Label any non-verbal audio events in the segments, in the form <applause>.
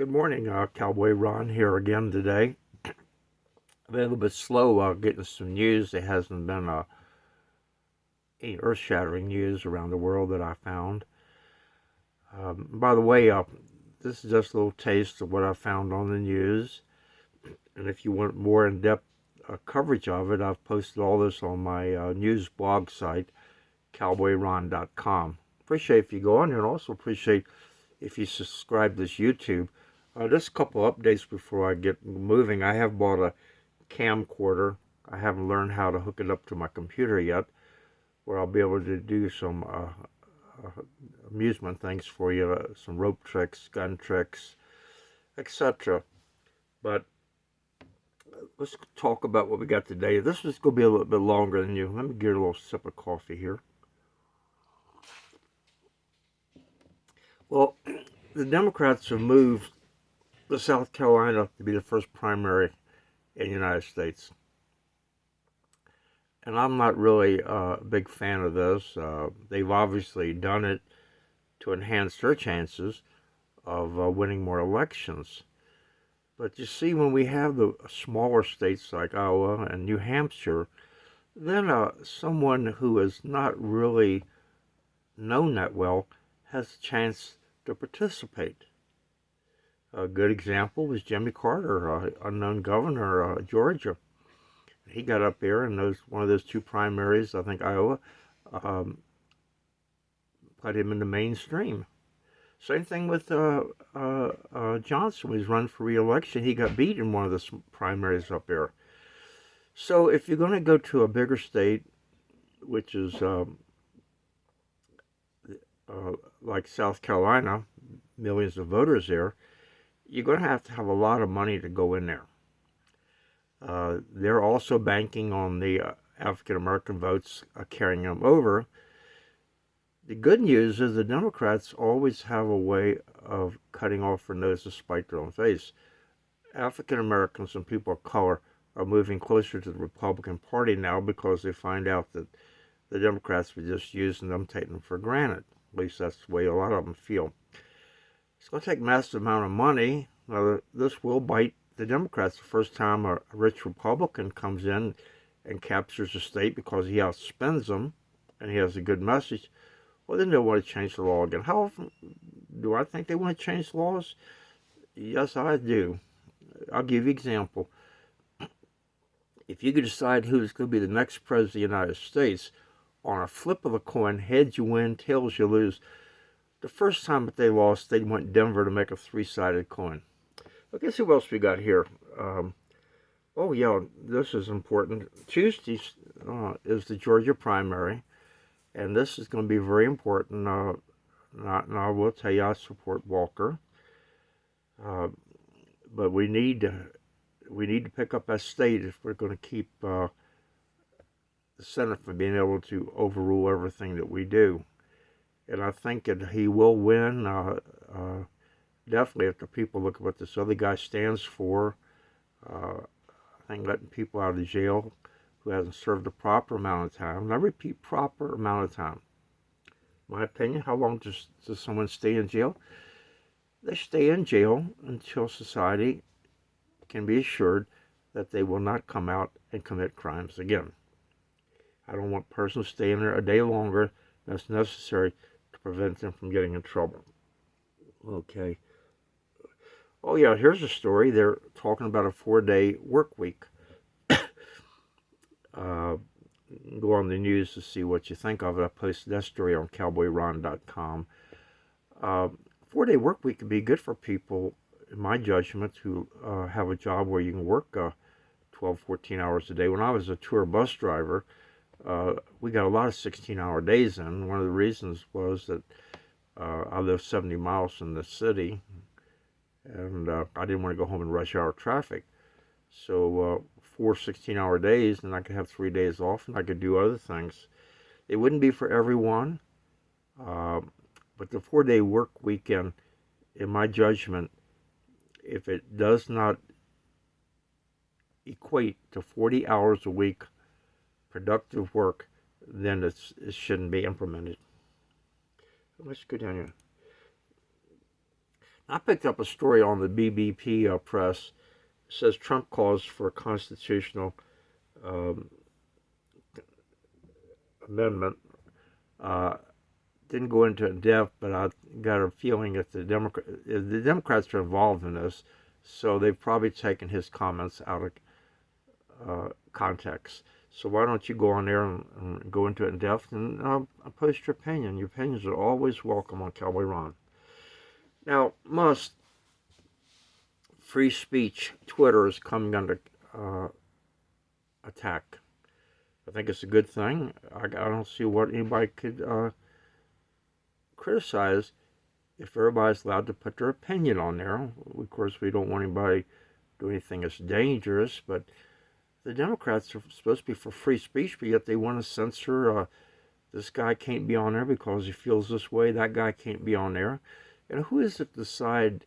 Good morning, uh, Cowboy Ron here again today. <clears throat> Been a little bit slow uh, getting some news. There hasn't been uh, any earth-shattering news around the world that I found. Um, by the way, uh, this is just a little taste of what I found on the news. <clears throat> And if you want more in-depth uh, coverage of it, I've posted all this on my uh, news blog site, cowboyron.com. Appreciate if you go on here and also appreciate if you subscribe to this YouTube. Uh, just a couple updates before I get moving. I have bought a camcorder. I haven't learned how to hook it up to my computer yet, where I'll be able to do some uh, uh, amusement things for you, uh, some rope tricks, gun tricks, etc. But let's talk about what we got today. This is going to be a little bit longer than you. Let me get a little sip of coffee here. Well, <clears throat> the Democrats have moved the South Carolina to be the first primary in the United States. And I'm not really a big fan of this. Uh, they've obviously done it to enhance their chances of uh, winning more elections. But you see, when we have the smaller states like Iowa and New Hampshire, then uh, someone who is not really known that well has a chance to participate. A good example was Jimmy Carter, uh, unknown governor of uh, Georgia. He got up there in those one of those two primaries, I think Iowa, um, put him in the mainstream. Same thing with uh, uh, uh, Johnson. He's run for re-election, he got beat in one of the primaries up there. So if you're going to go to a bigger state, which is um, uh, like South Carolina, millions of voters there, you're going to have to have a lot of money to go in there. Uh, they're also banking on the uh, African American votes uh, carrying them over. The good news is the Democrats always have a way of cutting off their nose to spite their own face. African Americans and people of color are moving closer to the Republican Party now because they find out that the Democrats were just using them, taking them for granted. At least that's the way a lot of them feel. It's going to take a massive amount of money. Now, this will bite the Democrats the first time a rich Republican comes in and captures the state because he outspends them and he has a good message. Well, then they'll want to change the law again. How often do I think they want to change laws? Yes, I do. I'll give you an example. If you could decide who's going to be the next president of the United States, on a flip of a coin, heads you win, tails you lose, the first time that they lost, they went Denver to make a three-sided coin. But guess who else we got here? Um, oh, yeah, this is important. Tuesday uh, is the Georgia primary, and this is going to be very important. Uh, not, and I will tell you, I support Walker. Uh, but we need to we need to pick up that state if we're going to keep uh, the Senate from being able to overrule everything that we do and I think that he will win. Uh, uh, definitely, if the people look at what this other guy stands for, uh, I think letting people out of jail who hasn't served a proper amount of time. And I repeat, proper amount of time. My opinion, how long does, does someone stay in jail? They stay in jail until society can be assured that they will not come out and commit crimes again. I don't want persons staying there a day longer than it's necessary prevent them from getting in trouble. Okay. Oh yeah, here's a story. They're talking about a four-day work week. <coughs> uh, go on the news to see what you think of it. I posted that story on cowboyron.com. Uh, four-day work week could be good for people, in my judgment, who uh, have a job where you can work uh, 12, 14 hours a day. When I was a tour bus driver, uh, we got a lot of 16-hour days in. One of the reasons was that uh, I live 70 miles from the city, and uh, I didn't want to go home in rush hour traffic. So uh, four 16-hour days, and I could have three days off, and I could do other things. It wouldn't be for everyone, uh, but the four-day work weekend, in my judgment, if it does not equate to 40 hours a week productive work, then it shouldn't be implemented. Let's go down here. I picked up a story on the BBP uh, press. It says Trump calls for a constitutional um, amendment. Uh, didn't go into it in depth, but I got a feeling that the, Democrat, the Democrats are involved in this, so they've probably taken his comments out of uh, context. So why don't you go on there and, and go into it in depth and uh, post your opinion. Your opinions are always welcome on Cowboy Ron. Now, Musk free speech, Twitter is coming under uh, attack. I think it's a good thing. I, I don't see what anybody could uh, criticize if everybody's allowed to put their opinion on there. Of course, we don't want anybody do anything that's dangerous, but the Democrats are supposed to be for free speech, but yet they want to censor uh, this guy can't be on there because he feels this way, that guy can't be on there. And who is it to decide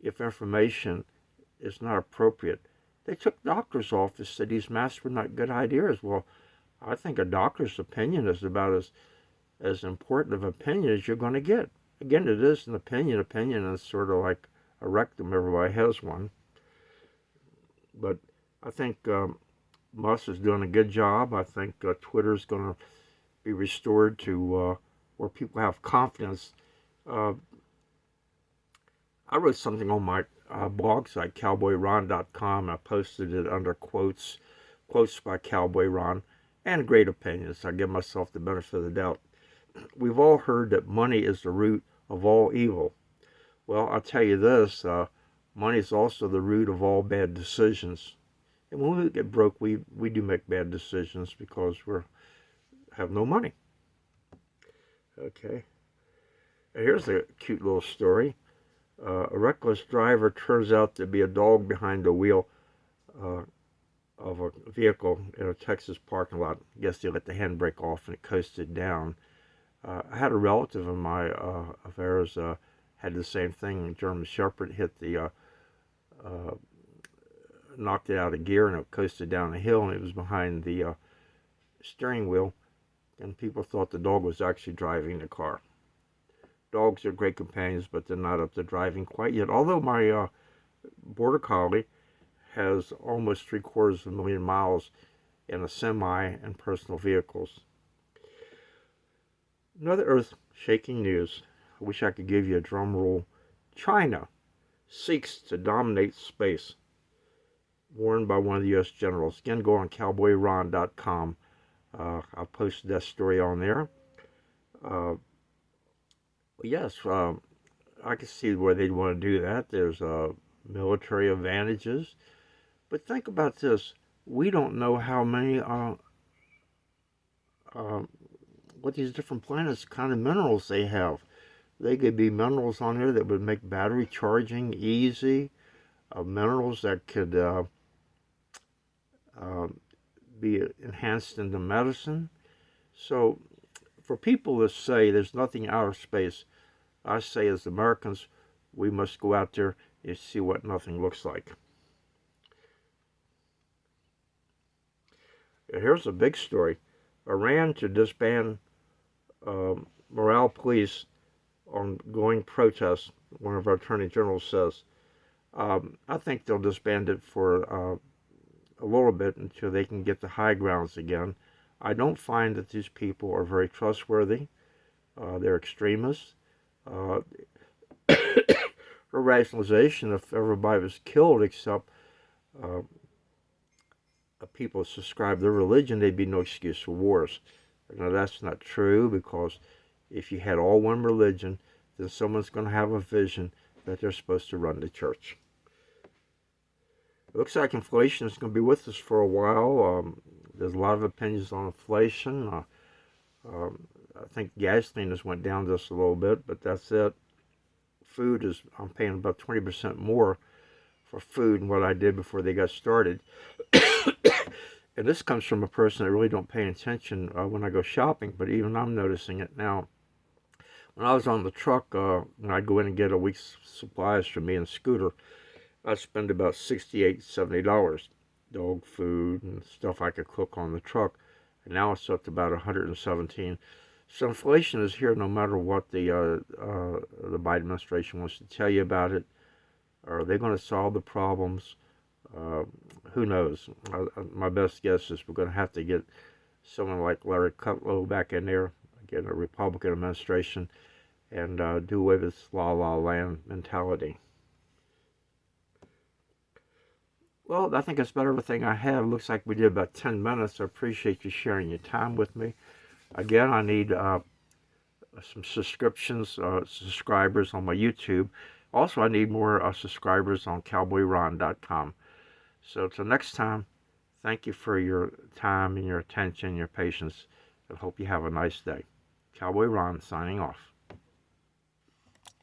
if information is not appropriate? They took doctor's office, said these masks were not good ideas. Well, I think a doctor's opinion is about as as important of opinion as you're going to get. Again, it is an opinion. Opinion is sort of like a rectum. Everybody has one. But I think um, Musk is doing a good job. I think uh, Twitter is going to be restored to uh, where people have confidence. Uh, I wrote something on my uh, blog site, cowboyron.com. I posted it under quotes, quotes by Cowboy Ron, and great opinions. I give myself the benefit of the doubt. <clears throat> We've all heard that money is the root of all evil. Well, I'll tell you this, uh, money is also the root of all bad decisions. And when we get broke, we, we do make bad decisions because we have no money. Okay. Here's a cute little story. Uh, a reckless driver turns out to be a dog behind the wheel uh, of a vehicle in a Texas parking lot. I guess they let the handbrake off and it coasted down. Uh, I had a relative of my uh, ours uh, had the same thing. A German Shepherd hit the uh, uh, knocked it out of gear and it coasted down a hill and it was behind the uh, steering wheel and people thought the dog was actually driving the car. Dogs are great companions but they're not up to driving quite yet. Although my uh, Border Collie has almost three quarters of a million miles in a semi and personal vehicles. Another earth-shaking news. I wish I could give you a drum roll. China seeks to dominate space worn by one of the U.S. generals. Again, go on cowboyron.com. Uh, I'll post that story on there. Uh, yes, uh, I can see where they'd want to do that. There's uh, military advantages. But think about this. We don't know how many, uh, uh, what these different planets, kind of minerals they have. They could be minerals on here that would make battery charging easy. minerals that could um, be enhanced into medicine. So for people to say there's nothing out of space, I say as Americans, we must go out there and see what nothing looks like. Here's a big story. Iran to disband um, morale police on going protests, one of our attorney generals says. Um, I think they'll disband it for uh, a little bit until they can get the high grounds again. I don't find that these people are very trustworthy. Uh, they're extremists. Uh, <coughs> rationalization, if everybody was killed except uh, people subscribe their religion, there'd be no excuse for wars. Now, that's not true because if you had all one religion, then someone's going to have a vision that they're supposed to run the church. It looks like inflation is going to be with us for a while. Um, there's a lot of opinions on inflation. Uh, um, I think gasoline has went down just a little bit, but that's it. Food is, I'm paying about 20% more for food than what I did before they got started. <coughs> and this comes from a person that really don't pay attention uh, when I go shopping, but even I'm noticing it now. When I was on the truck, uh, I'd go in and get a week's supplies for me and Scooter, I spend about 68 $70 dog food and stuff I could cook on the truck. And now it's up to about 117 So inflation is here no matter what the uh, uh, the Biden administration wants to tell you about it. Are they going to solve the problems? Uh, who knows? my best guess is we're going to have to get someone like Larry Kudlow back in there, again, a Republican administration, and uh, do away with this la la land mentality. Well, I think that's about everything I have. Looks like we did about 10 minutes. I appreciate you sharing your time with me. Again, I need uh, some subscriptions, uh, subscribers on my YouTube. Also, I need more uh, subscribers on cowboyron.com. So, till next time, thank you for your time and your attention, your patience, and hope you have a nice day. Cowboy Ron signing off.